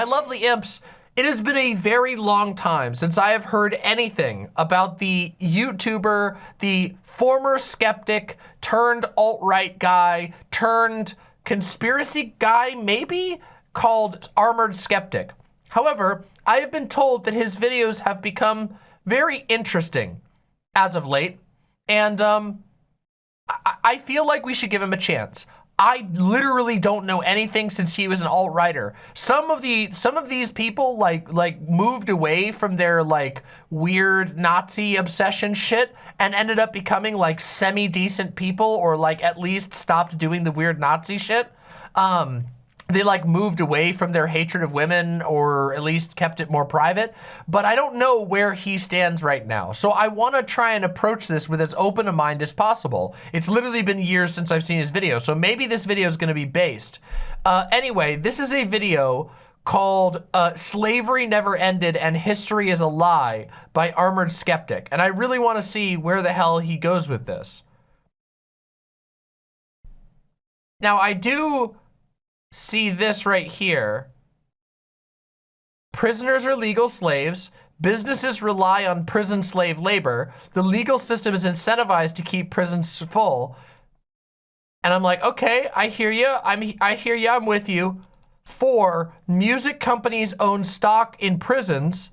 My lovely imps, it has been a very long time since I have heard anything about the YouTuber, the former skeptic turned alt-right guy turned conspiracy guy, maybe, called Armored Skeptic. However, I have been told that his videos have become very interesting as of late, and um, I, I feel like we should give him a chance. I literally don't know anything since he was an alt-righter. Some of the some of these people like like moved away from their like weird Nazi obsession shit and ended up becoming like semi-decent people or like at least stopped doing the weird Nazi shit. Um, they like moved away from their hatred of women or at least kept it more private. But I don't know where he stands right now. So I want to try and approach this with as open a mind as possible. It's literally been years since I've seen his video. So maybe this video is going to be based. Uh, anyway, this is a video called uh, Slavery Never Ended and History is a Lie by Armored Skeptic. And I really want to see where the hell he goes with this. Now, I do see this right here. Prisoners are legal slaves. Businesses rely on prison slave labor. The legal system is incentivized to keep prisons full. And I'm like, okay, I hear you. I'm, I hear you. I'm with you. Four, music companies own stock in prisons.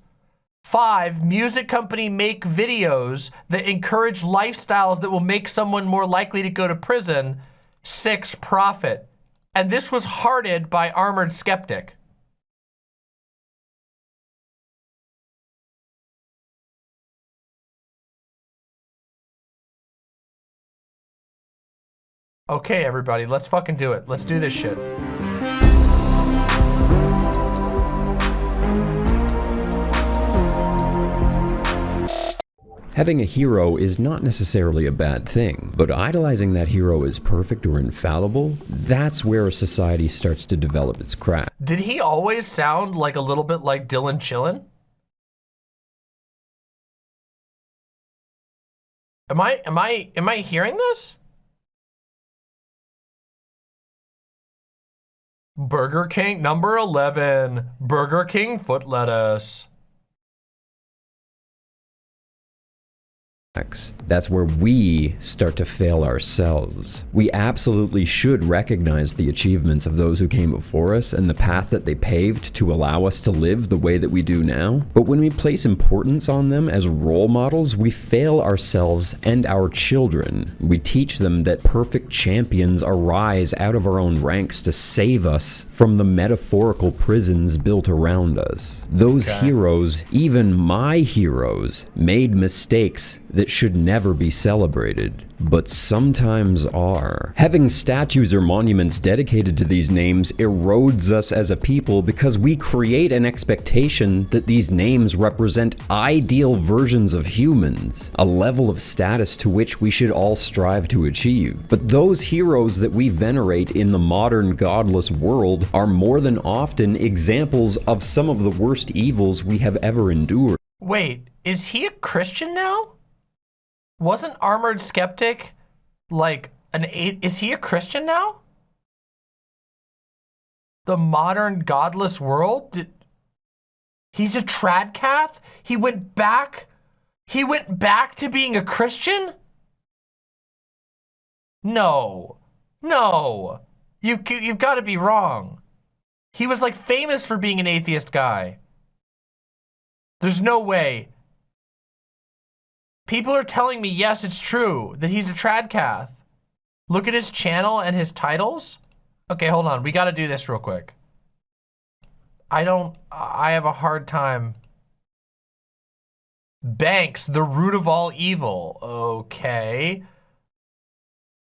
Five, music company make videos that encourage lifestyles that will make someone more likely to go to prison. Six, profit and this was hearted by Armored Skeptic. Okay, everybody, let's fucking do it. Let's do this shit. Having a hero is not necessarily a bad thing, but idolizing that hero as perfect or infallible, that's where a society starts to develop its craft. Did he always sound like a little bit like Dylan Chillin? Am I, am I, am I hearing this? Burger King, number 11, Burger King foot lettuce. That's where we start to fail ourselves. We absolutely should recognize the achievements of those who came before us and the path that they paved to allow us to live the way that we do now. But when we place importance on them as role models, we fail ourselves and our children. We teach them that perfect champions arise out of our own ranks to save us from the metaphorical prisons built around us. Those okay. heroes, even my heroes, made mistakes that should never be celebrated but sometimes are. Having statues or monuments dedicated to these names erodes us as a people because we create an expectation that these names represent ideal versions of humans, a level of status to which we should all strive to achieve. But those heroes that we venerate in the modern godless world are more than often examples of some of the worst evils we have ever endured. Wait, is he a Christian now? Wasn't Armored Skeptic like an is he a Christian now? The modern godless world? Did, he's a tradcath? He went back he went back to being a Christian? No. No. You you've got to be wrong. He was like famous for being an atheist guy. There's no way. People are telling me, yes, it's true, that he's a tradcath. Look at his channel and his titles. Okay, hold on. We got to do this real quick. I don't, I have a hard time. Banks, the root of all evil. Okay.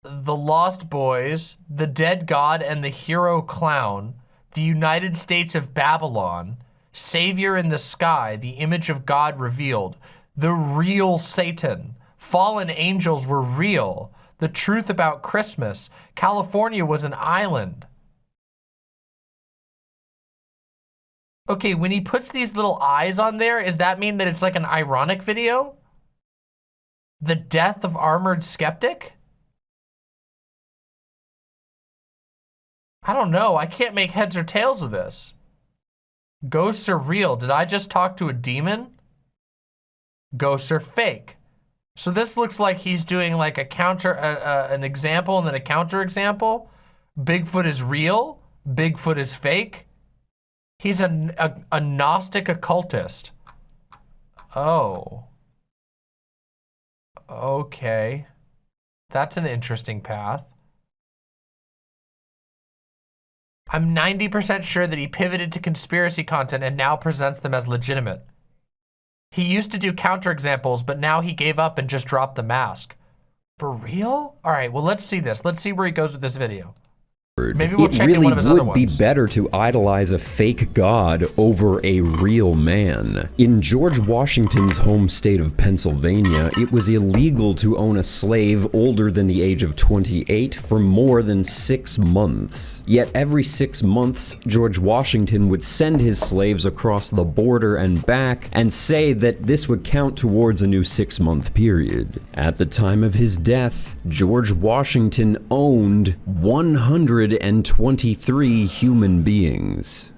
The Lost Boys, The Dead God and the Hero Clown, The United States of Babylon, Savior in the Sky, The Image of God Revealed, the real Satan. Fallen angels were real. The truth about Christmas. California was an island. Okay, when he puts these little eyes on there, does that mean that it's like an ironic video? The death of Armored Skeptic? I don't know. I can't make heads or tails of this. Ghosts are real. Did I just talk to a demon? Ghosts are fake. So this looks like he's doing like a counter, uh, uh, an example and then a counter example. Bigfoot is real. Bigfoot is fake. He's a, a, a Gnostic occultist. Oh. Okay. That's an interesting path. I'm 90% sure that he pivoted to conspiracy content and now presents them as legitimate. He used to do counterexamples, but now he gave up and just dropped the mask. For real? All right, well, let's see this. Let's see where he goes with this video. Maybe we'll it check really in one of his would be better to idolize a fake god over a real man. In George Washington's home state of Pennsylvania, it was illegal to own a slave older than the age of 28 for more than six months. Yet every six months, George Washington would send his slaves across the border and back and say that this would count towards a new six-month period. At the time of his death, George Washington owned 123 human beings.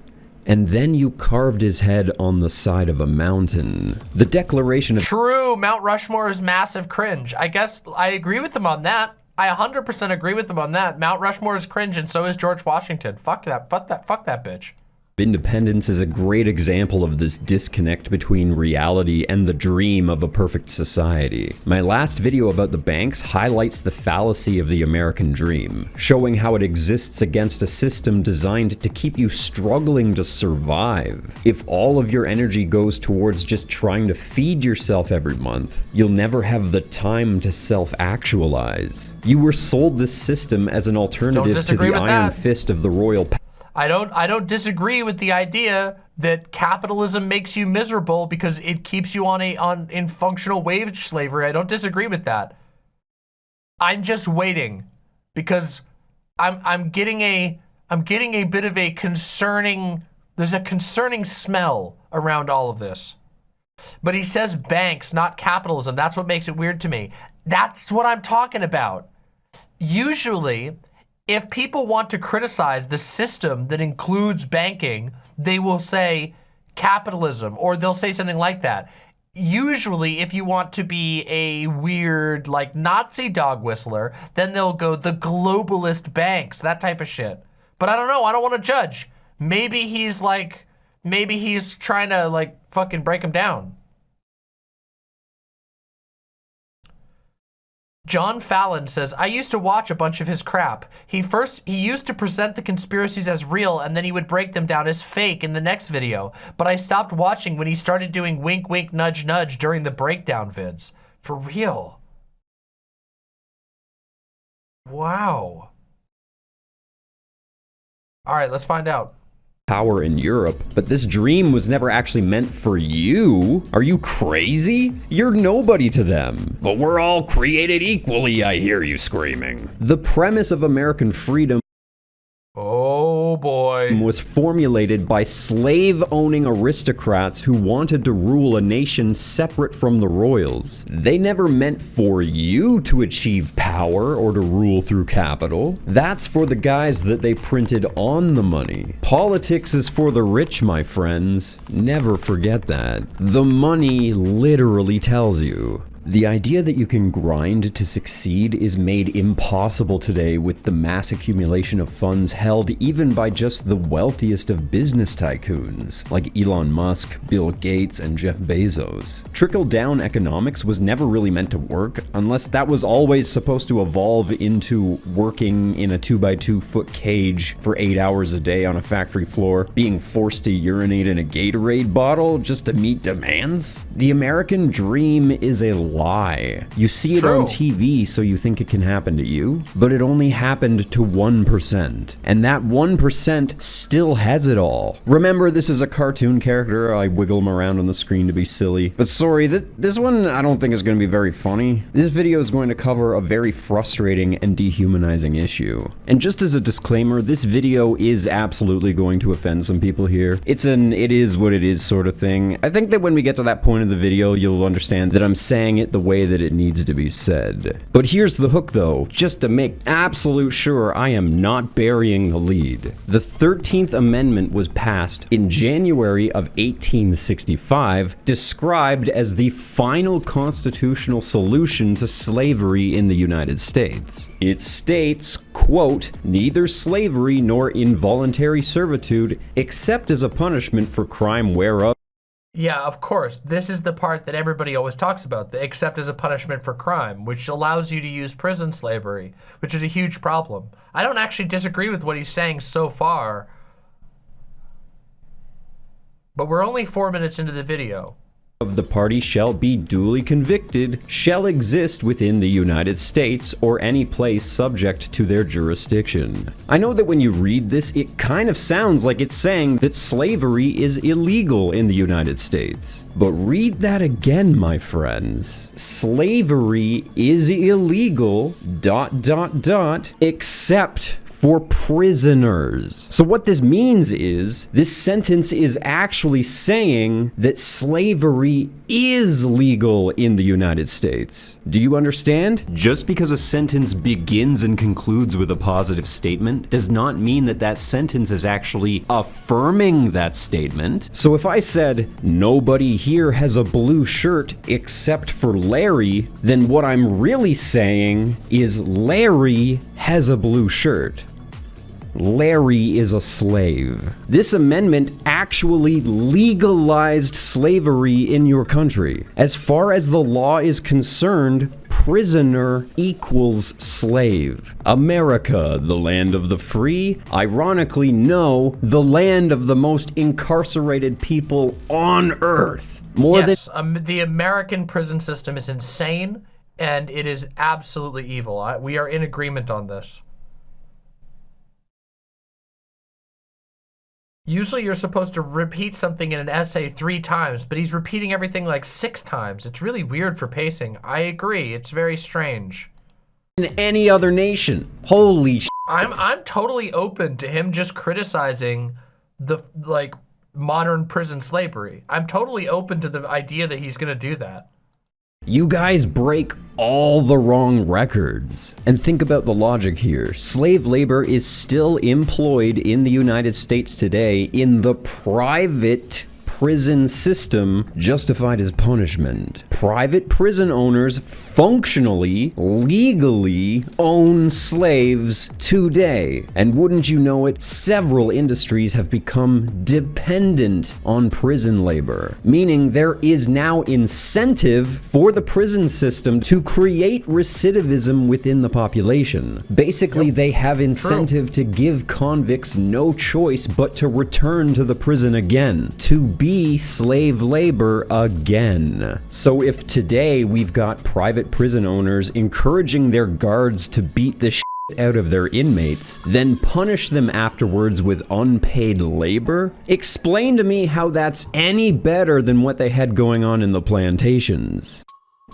And then you carved his head on the side of a mountain. The Declaration of True, Mount Rushmore is massive cringe. I guess I agree with him on that. I 100% agree with him on that. Mount Rushmore is cringe and so is George Washington. Fuck that, fuck that, fuck that bitch. Independence is a great example of this disconnect between reality and the dream of a perfect society. My last video about the banks highlights the fallacy of the American dream, showing how it exists against a system designed to keep you struggling to survive. If all of your energy goes towards just trying to feed yourself every month, you'll never have the time to self-actualize. You were sold this system as an alternative to the iron that. fist of the royal I don't I don't disagree with the idea that capitalism makes you miserable because it keeps you on a on in functional wage slavery. I don't disagree with that. I'm just waiting because I'm I'm getting a I'm getting a bit of a concerning there's a concerning smell around all of this. But he says banks, not capitalism. That's what makes it weird to me. That's what I'm talking about. Usually, if people want to criticize the system that includes banking, they will say capitalism or they'll say something like that. Usually, if you want to be a weird, like Nazi dog whistler, then they'll go the globalist banks, that type of shit. But I don't know. I don't want to judge. Maybe he's like, maybe he's trying to like fucking break him down. John Fallon says, I used to watch a bunch of his crap. He first, he used to present the conspiracies as real and then he would break them down as fake in the next video. But I stopped watching when he started doing wink, wink, nudge, nudge during the breakdown vids. For real. Wow. All right, let's find out. Power in Europe, but this dream was never actually meant for you. Are you crazy? You're nobody to them. But we're all created equally, I hear you screaming. The premise of American freedom boy. was formulated by slave-owning aristocrats who wanted to rule a nation separate from the royals. They never meant for you to achieve power or to rule through capital. That's for the guys that they printed on the money. Politics is for the rich, my friends. Never forget that. The money literally tells you. The idea that you can grind to succeed is made impossible today with the mass accumulation of funds held even by just the wealthiest of business tycoons, like Elon Musk, Bill Gates, and Jeff Bezos. Trickle-down economics was never really meant to work, unless that was always supposed to evolve into working in a 2x2 foot cage for 8 hours a day on a factory floor, being forced to urinate in a Gatorade bottle just to meet demands. The American dream is a lie. You see it on TV so you think it can happen to you, but it only happened to 1%. And that 1% still has it all. Remember, this is a cartoon character. I wiggle him around on the screen to be silly. But sorry, th this one I don't think is going to be very funny. This video is going to cover a very frustrating and dehumanizing issue. And just as a disclaimer, this video is absolutely going to offend some people here. It's an it is what it is sort of thing. I think that when we get to that point of the video, you'll understand that I'm saying it the way that it needs to be said. But here's the hook though, just to make absolute sure I am not burying the lead. The 13th Amendment was passed in January of 1865, described as the final constitutional solution to slavery in the United States. It states, quote, neither slavery nor involuntary servitude, except as a punishment for crime whereof Yeah, of course. This is the part that everybody always talks about, except as a punishment for crime, which allows you to use prison slavery, which is a huge problem. I don't actually disagree with what he's saying so far. But we're only four minutes into the video. Of the party shall be duly convicted shall exist within the United States or any place subject to their jurisdiction. I know that when you read this, it kind of sounds like it's saying that slavery is illegal in the United States. But read that again, my friends. Slavery is illegal, dot, dot, dot, except for prisoners. So what this means is this sentence is actually saying that slavery is legal in the United States. Do you understand? Just because a sentence begins and concludes with a positive statement does not mean that that sentence is actually affirming that statement. So if I said, nobody here has a blue shirt except for Larry, then what I'm really saying is Larry has a blue shirt. Larry is a slave. This amendment actually legalized slavery in your country. As far as the law is concerned, prisoner equals slave. America, the land of the free? Ironically, no, the land of the most incarcerated people on earth. More yes, um, the American prison system is insane, and it is absolutely evil. I, we are in agreement on this. Usually you're supposed to repeat something in an essay three times, but he's repeating everything like six times. It's really weird for pacing. I agree. It's very strange. In any other nation. Holy sh I'm I'm totally open to him just criticizing the like modern prison slavery. I'm totally open to the idea that he's going to do that. You guys break all the wrong records. And think about the logic here. Slave labor is still employed in the United States today in the private prison system justified as punishment. Private prison owners functionally, legally own slaves today. And wouldn't you know it, several industries have become dependent on prison labor, meaning there is now incentive for the prison system to create recidivism within the population. Basically, yep. they have incentive True. to give convicts no choice but to return to the prison again, to be slave labor again. So if today we've got private prison owners encouraging their guards to beat the shit out of their inmates, then punish them afterwards with unpaid labor? Explain to me how that's any better than what they had going on in the plantations.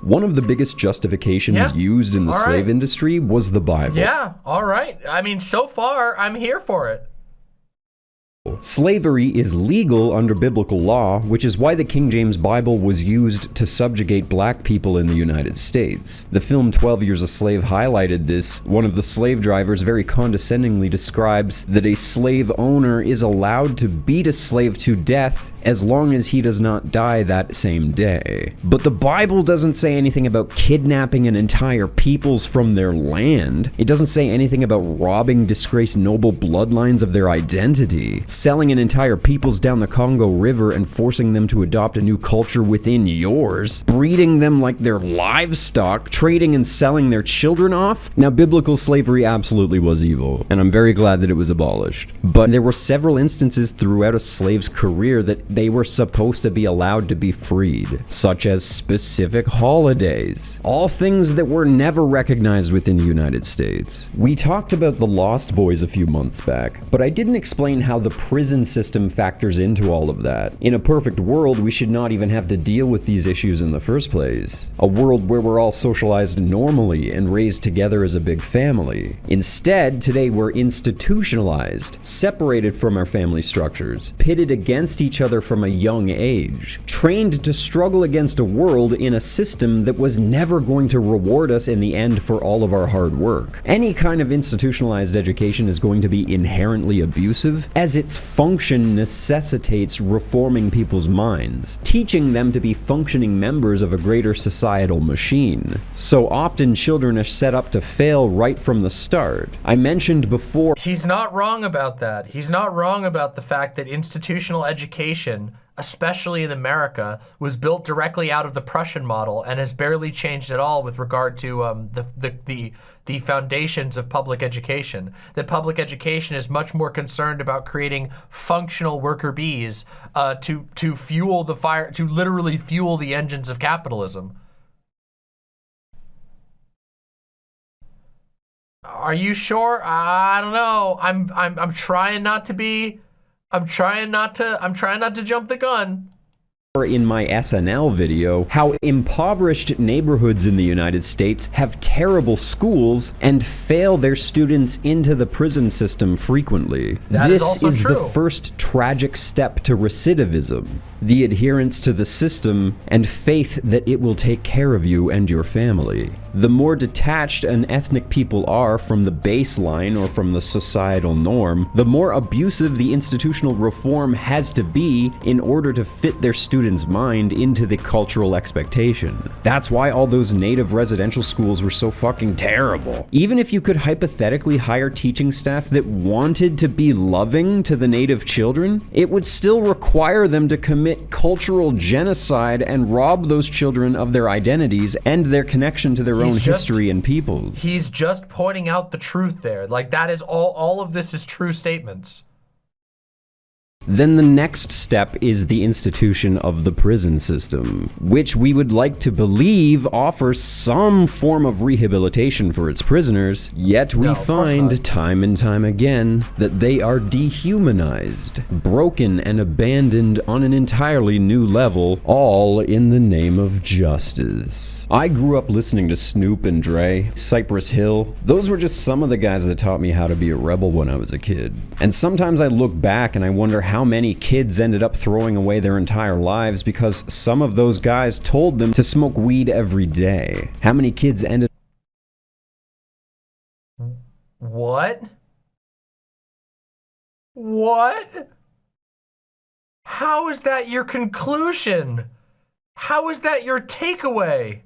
One of the biggest justifications yeah. used in the all slave right. industry was the Bible. Yeah, all right. I mean, so far, I'm here for it. Slavery is legal under biblical law, which is why the King James Bible was used to subjugate black people in the United States. The film 12 Years a Slave highlighted this. One of the slave drivers very condescendingly describes that a slave owner is allowed to beat a slave to death as long as he does not die that same day. But the Bible doesn't say anything about kidnapping an entire peoples from their land. It doesn't say anything about robbing disgraced noble bloodlines of their identity selling an entire peoples down the Congo River and forcing them to adopt a new culture within yours, breeding them like their livestock, trading and selling their children off. Now, biblical slavery absolutely was evil, and I'm very glad that it was abolished. But there were several instances throughout a slave's career that they were supposed to be allowed to be freed, such as specific holidays, all things that were never recognized within the United States. We talked about the Lost Boys a few months back, but I didn't explain how the prison system factors into all of that. In a perfect world, we should not even have to deal with these issues in the first place. A world where we're all socialized normally and raised together as a big family. Instead, today we're institutionalized, separated from our family structures, pitted against each other from a young age, trained to struggle against a world in a system that was never going to reward us in the end for all of our hard work. Any kind of institutionalized education is going to be inherently abusive, as its function necessitates reforming people's minds, teaching them to be functioning members of a greater societal machine. So often children are set up to fail right from the start. I mentioned before He's not wrong about that. He's not wrong about the fact that institutional education, especially in America, was built directly out of the Prussian model and has barely changed at all with regard to um, the, the, the, the foundations of public education. That public education is much more concerned about creating functional worker bees uh, to, to fuel the fire, to literally fuel the engines of capitalism. Are you sure? I don't know. I'm I'm I'm trying not to be I'm trying not to I'm trying not to jump the gun. In my SNL video how impoverished neighborhoods in the United States have terrible schools and fail their students into the prison system frequently. That is this also is the first tragic step to recidivism. The adherence to the system and faith that it will take care of you and your family. The more detached an ethnic people are from the baseline or from the societal norm, the more abusive the institutional reform has to be in order to fit their students' mind into the cultural expectation. That's why all those native residential schools were so fucking terrible. Even if you could hypothetically hire teaching staff that wanted to be loving to the native children, it would still require them to commit cultural genocide and rob those children of their identities and their connection to their He's own just- history and peoples. He's just pointing out the truth there. Like that is all all of this is true statements. Then the next step is the institution of the prison system, which we would like to believe offers some form of rehabilitation for its prisoners, yet we No, find time and time again that they are dehumanized, broken and abandoned on an entirely new level, all in the name of justice. I grew up listening to Snoop and Dre, Cypress Hill. Those were just some of the guys that taught me how to be a rebel when I was a kid. And sometimes I look back and I wonder how many kids ended up throwing away their entire lives because some of those guys told them to smoke weed every day. How many kids ended What? What? How is that your conclusion? How is that your takeaway?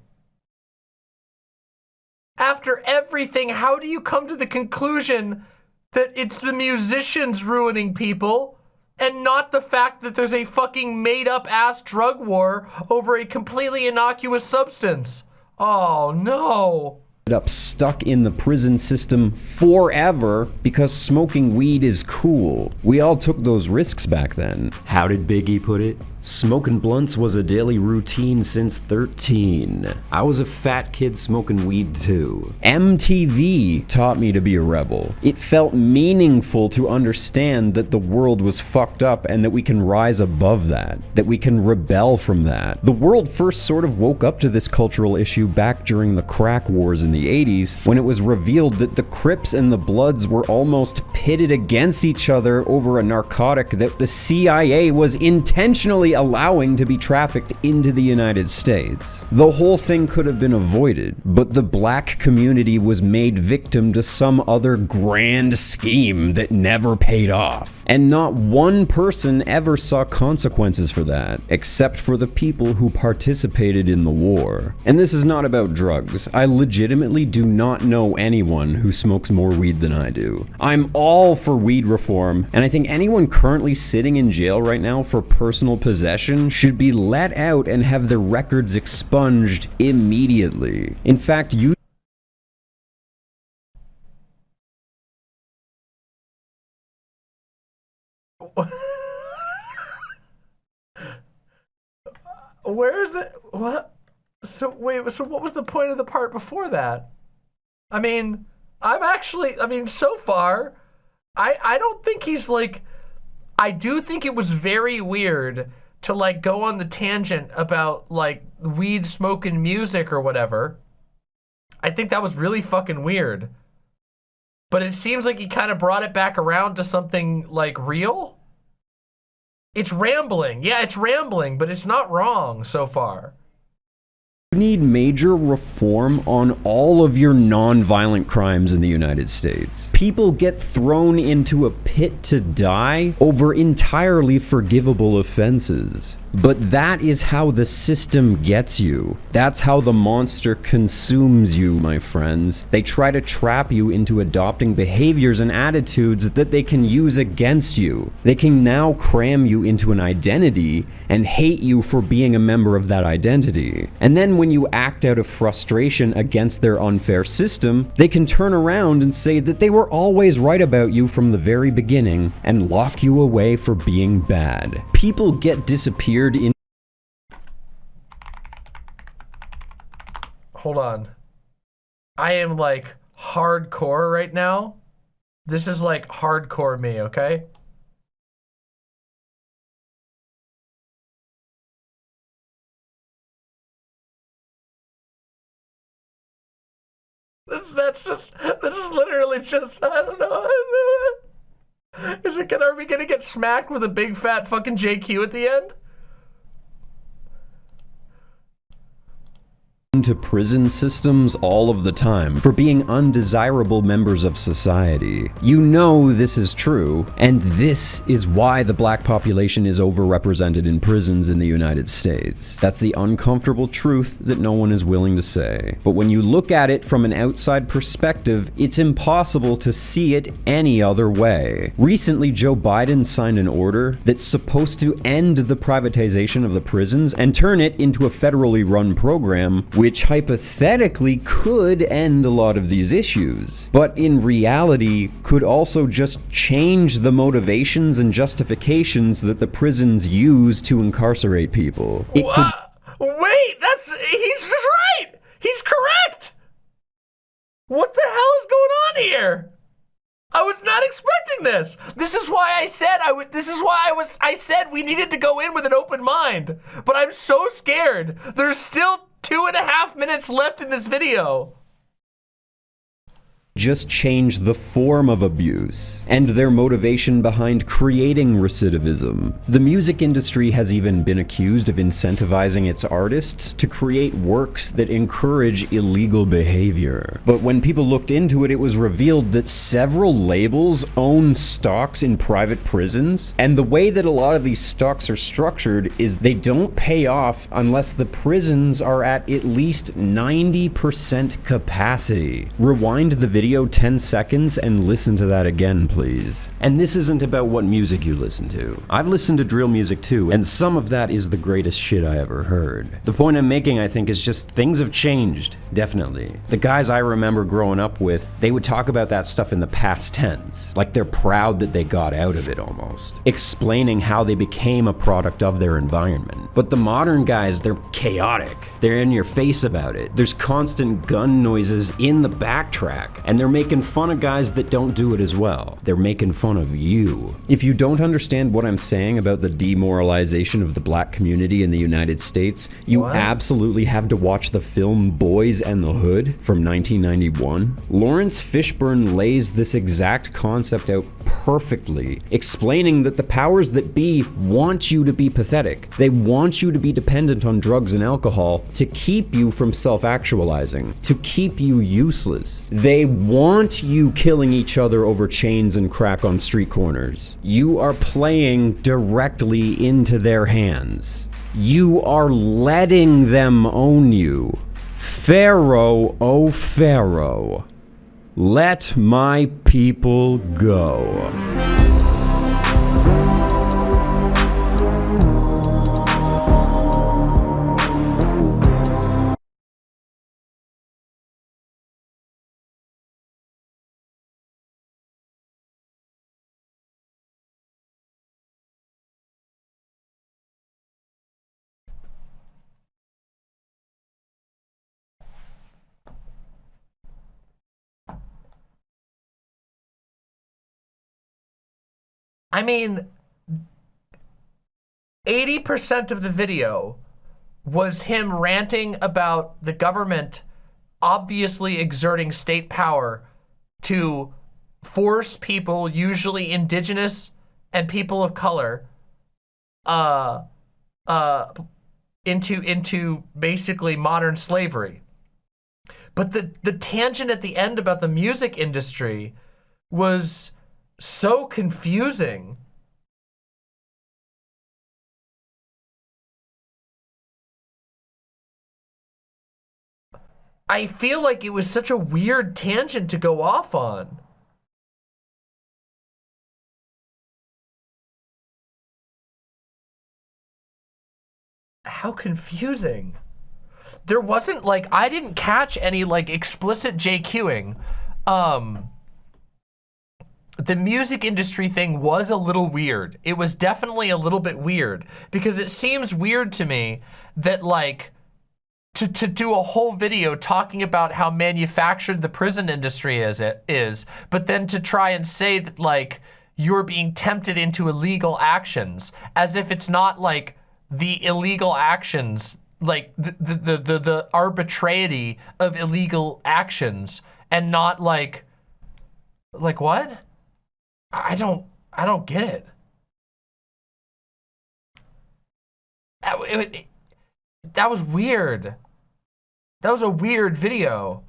After everything, how do you come to the conclusion that it's the musicians ruining people and not the fact that there's a fucking made up ass drug war over a completely innocuous substance? Oh no. up stuck in the prison system forever because smoking weed is cool. We all took those risks back then. How did Biggie put it? Smoking blunts was a daily routine since 13. I was a fat kid smoking weed too. MTV taught me to be a rebel. It felt meaningful to understand that the world was fucked up and that we can rise above that, that we can rebel from that. The world first sort of woke up to this cultural issue back during the crack wars in the 80s when it was revealed that the Crips and the Bloods were almost pitted against each other over a narcotic that the CIA was intentionally allowing to be trafficked into the United States. The whole thing could have been avoided, but the black community was made victim to some other grand scheme that never paid off. And not one person ever saw consequences for that, except for the people who participated in the war. And this is not about drugs. I legitimately do not know anyone who smokes more weed than I do. I'm all for weed reform, and I think anyone currently sitting in jail right now for personal possession should be let out and have their records expunged immediately. In fact, you Where is it? What? So wait. So what was the point of the part before that? I mean, I'm actually. I mean, so far, I I don't think he's like. I do think it was very weird to like go on the tangent about like weed smoking music or whatever. I think that was really fucking weird. But it seems like he kind of brought it back around to something like real. It's rambling. Yeah, it's rambling, but it's not wrong so far. You need major reform on all of your non-violent crimes in the United States. People get thrown into a pit to die over entirely forgivable offenses. But that is how the system gets you. That's how the monster consumes you, my friends. They try to trap you into adopting behaviors and attitudes that they can use against you. They can now cram you into an identity and hate you for being a member of that identity. And then when you act out of frustration against their unfair system, they can turn around and say that they were always right about you from the very beginning and lock you away for being bad. People get disappeared in Hold on. I am like hardcore right now. This is like hardcore me, okay? This, that's just, this is literally just, I don't know. Is it gonna, are we gonna get smacked with a big fat fucking JQ at the end? Into prison systems all of the time for being undesirable members of society. You know this is true, and this is why the black population is overrepresented in prisons in the United States. That's the uncomfortable truth that no one is willing to say. But when you look at it from an outside perspective, it's impossible to see it any other way. Recently, Joe Biden signed an order that's supposed to end the privatization of the prisons and turn it into a federally run program which hypothetically could end a lot of these issues, but in reality could also just change the motivations and justifications that the prisons use to incarcerate people. It could Wait, that's he's just right. He's correct. What the hell is going on here? I was not expecting this. This is why I said I would. This is why I was. I said we needed to go in with an open mind. But I'm so scared. There's still two and a half minutes left in this video. Just change the form of abuse and their motivation behind creating recidivism. The music industry has even been accused of incentivizing its artists to create works that encourage illegal behavior. But when people looked into it, it was revealed that several labels own stocks in private prisons, and the way that a lot of these stocks are structured is they don't pay off unless the prisons are at at least 90% capacity. Rewind the video 10 seconds and listen to that again, please. And this isn't about what music you listen to. I've listened to drill music too, and some of that is the greatest shit I ever heard. The point I'm making, I think, is just things have changed, definitely. The guys I remember growing up with, they would talk about that stuff in the past tense. Like they're proud that they got out of it almost. Explaining how they became a product of their environment. But the modern guys, they're chaotic. They're in your face about it. There's constant gun noises in the backtrack, and they're making fun of guys that don't do it as well. They're making fun of you. If you don't understand what I'm saying about the demoralization of the black community in the United States, you What? absolutely have to watch the film Boyz n the Hood from 1991. Laurence Fishburne lays this exact concept out perfectly, explaining that the powers that be want you to be pathetic. They want you to be dependent on drugs and alcohol to keep you from self-actualizing, to keep you useless. They want you killing each other over chains and crack on street corners. You are playing directly into their hands. You are letting them own you. Pharaoh, oh Pharaoh, let my people go. I mean, 80% of the video was him ranting about the government obviously exerting state power to force people, usually indigenous and people of color, uh, uh, into into basically modern slavery. But the the tangent at the end about the music industry was so confusing. I feel like it was such a weird tangent to go off on. How confusing. There wasn't like, I didn't catch any like explicit JQing. Um, the music industry thing was a little weird. It was definitely a little bit weird because it seems weird to me that like, to, to do a whole video talking about how manufactured the prison industry is, it is, but then to try and say that like you're being tempted into illegal actions as if it's not like the illegal actions, like the, the, the, the, the arbitrarity of illegal actions and not like, like what? I don't, I don't get it. That, it- it- that was weird. That was a weird video.